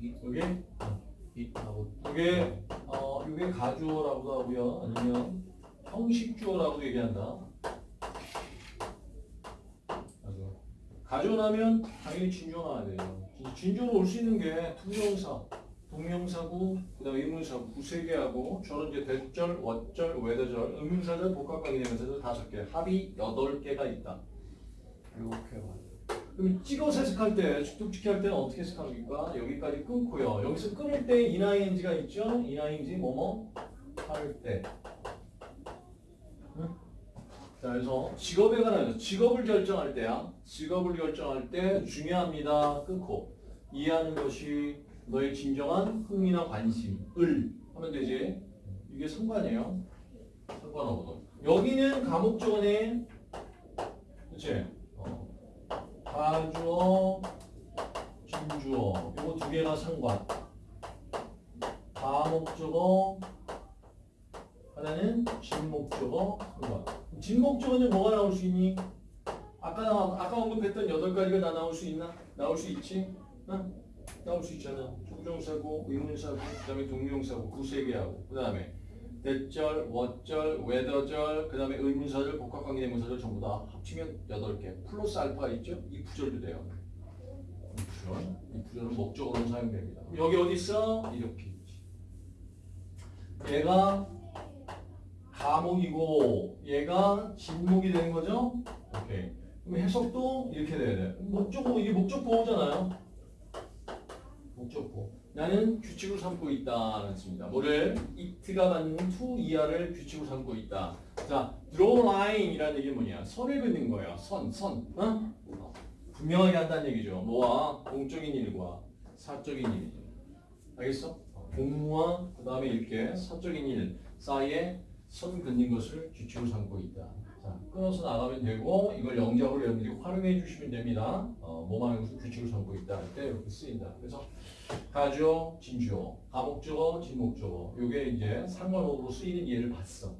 이게 이하고 이게 어 이게 가주어라고도 하고요. 아니면 형식주어라고도 얘기한다. 가주어. 가주어라면 당연히 진주어 나와야 돼요. 진주어로 올 수 있는 게 투명사, 동명사고, 그다음에 의문사고 두세 개하고 저는 이제 대절, 왓절, 외대절, 의문사절, 복합관계대명사절 다섯 개, 합이 여덟 개가 있다. 이렇게 봐요. 그럼 찍어서 해석할 때, 축tuk지키 할 때는 어떻게 해석합니까? 여기까지 끊고요. 여기서 끊을 때 인하인지가 있죠? 인하인지 뭐뭐 할 때. 응? 자, 그래서 직업에 관하여 직업을 결정할 때야. 직업을 결정할 때 중요합니다. 끊고 이해하는 것이 너의 진정한 흥미나 관심을 하면 되지. 이게 상관이에요. 상관하고도. 여기는 감옥조건에 그치? 어. 가주어, 진주어 이거 두 개가 상관. 가목적어 하나는 진목적어 상관. 진목적어는 뭐가 나올 수 있니? 아까 나, 아까 언급했던 여덟 가지가 다 나올 수 있나? 나올 수 있지? 응? 나올 수 있잖아. 조정사고, 의문사고, 그다음에 동명사고 두세 개하고 그다음에 대절, what절, whether절, 그 다음에 의문사절, 복합관계대명사절 전부 다 합치면 8개. 플러스 알파 있죠? 이 부절도 돼요. 이 부절. 이 부절은 목적으로 사용됩니다. 여기 어디 있어? 이렇게 있지. 얘가 가목이고 얘가 진목이 되는 거죠? 오케이. 그럼 해석도 이렇게 돼야 돼. 목적보, 이게 목적 보호잖아요. 목적보. 나는 규칙으로 삼고 있다는 뜻입니다. 뭐를 it가 갖는 to 이하를 규칙으로 삼고 있다. 자, draw line이라는 얘기는 뭐냐? 선을 긋는 거야. 선, 선. 어? 어. 분명하게 한다는 얘기죠. 뭐와 공적인 일과 사적인 일. 알겠어? 어, 공무와 그 다음에 이렇게 사적인 일 사이에 선 긋는 것을 규칙으로 삼고 있다. 자, 끊어서 나가면 되고 이걸 영작으로 여러분들이 활용해 주시면 됩니다. 어, 뭐만 것을 규칙으로 삼고 있다 할때 이렇게 쓰인다. 그래서 가주어, 진주어, 가목적어, 진목적어. 요게 이제 상관어로 쓰이는 예를 봤어.